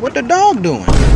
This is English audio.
What the dog doing?